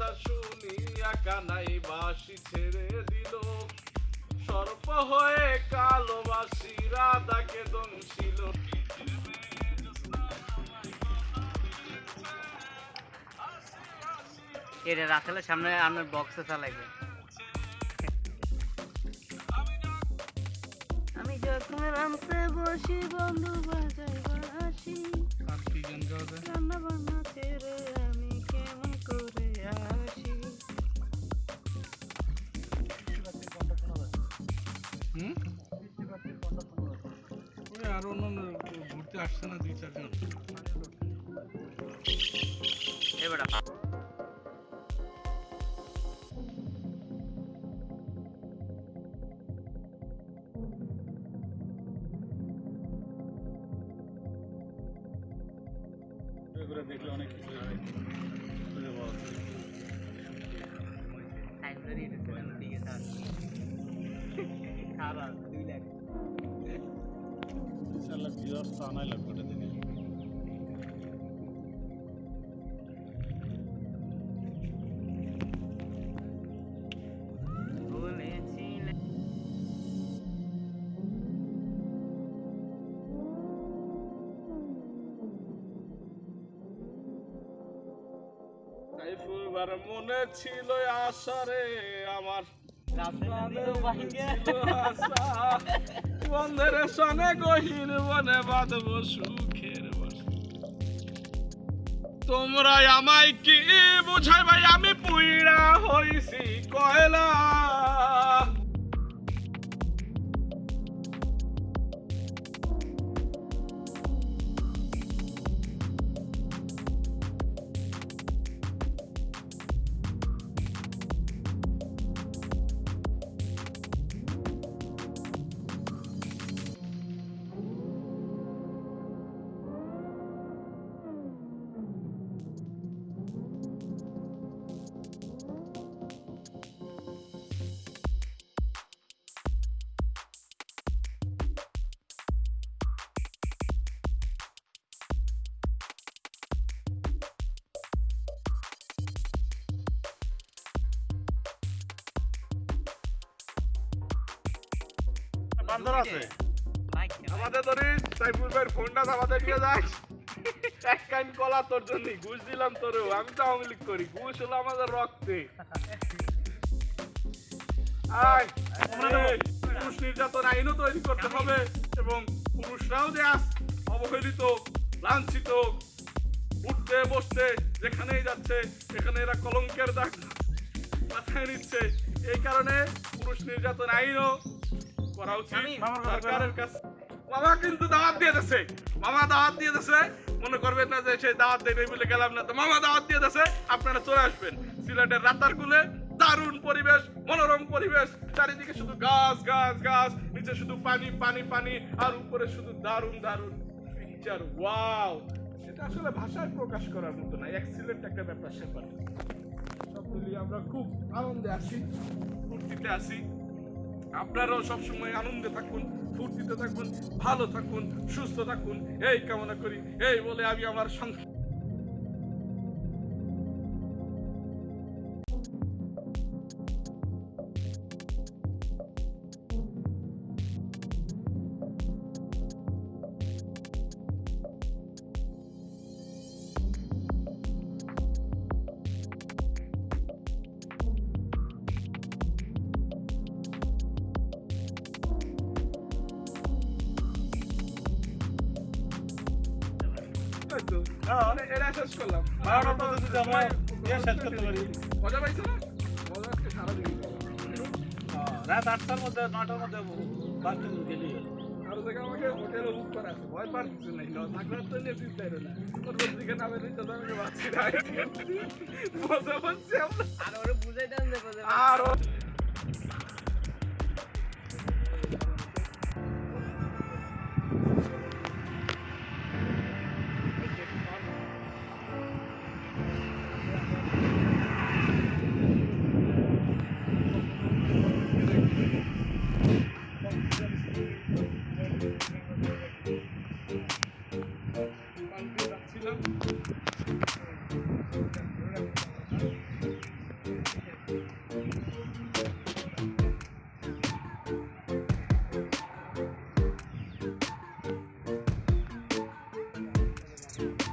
কথা শুনিয়া কানাই বাসি ছেড়ে দিল। সর্প হয়ে কালো বাসি রাধাকে দংশিল। এটা রাখালে সামনে আপনার বক্সে চালাইবে। আমি যখন রামতে বসি বন্ধু বাজাই বাসি বান্না আসছে না দুই চারজন? এবার দেখলে অনেক কিছু খারাপ দুই লাখ। তো লাগবে এটা। বলেছিলে মনে ছিল আশারে আমার ছিল আশা। বন্ধের সনে গহীন বনে বাঁধব সুখের। তোমরা আমায় কি বুঝাই ভাই আমি পুইড়া হইছি কয়লা বান্দর আছে। আমাদের ধরিস সাইফুল ভাইয়ের ফোনটা আমাদের নিয়ে যাস এক কান কলা তোর জন্য ঘুষ দিলাম তোরেও। আমি তো আওয়ামী করি, ঘুষ হলো আমাদের রক্তে। পুরুষ নির্যাতন আইনও তৈরি করতে হবে এবং পুরুষরাও যে আজ অবহেলিত, লাঞ্ছিত, উঠতে বসতে যেখানেই যাচ্ছে, এখানে এরা কলঙ্কের দাগ মাথায় নিচ্ছে। এই কারণে পুরুষ নির্যাতন আইনও করা উচিত। সরকারের কাছে মামা কিন্তু দাওয়াত দিয়ে দিছে মামা দাওয়াত দিয়ে দিছে মনে করবেন না যে সেই দাওয়াত দেবে বলে গেলাম না। তো মামা দাওয়াত দিয়ে দিছে আপনারা চলে আসবেন। সিলেটের রাতার কুলে। দারুণ পরিবেশ মনোরম পরিবেশ। চারিদিকে শুধু গাছ গাছ গাছ। নিচে শুধু পানি পানি পানি। আর উপরে শুধু দারুণ দারুণ পিকচার ওয়াও এটা আসলে ভাষায় প্রকাশ করার মতো না। এক্সিলেন্ট একটা ব্যাপার স্যাপার সব মিলিয়ে আমরা খুব আনন্দে আছি ফুর্তিতে আছি। আপনারাও সবসময় আনন্দে থাকুন, ফুর্তিতে থাকুন, ভালো থাকুন, সুস্থ থাকুন। এই কামনা করি, এই বলে আমি আমার সংখ্যা এরা শেষ করলাম বারোটার মধ্যে যদি আমরা ইয়ে শেষ করতে পারি। মজা পাইছো না মজা আজকে সারাদিন রাত আটটার মধ্যে নটার মধ্যে বাসটা গেলি আরও জায়গা আমাকে হোটেলে বুক করা আছে ভয় পার কিছু নেই থাকলে তো নিয়ে চিন্তাই না ওর দিকে নামে দিতে তো আমি বাঁচছি মজা পাচ্ছি আমরা আর ওরে বুঝাই দেন আর soon.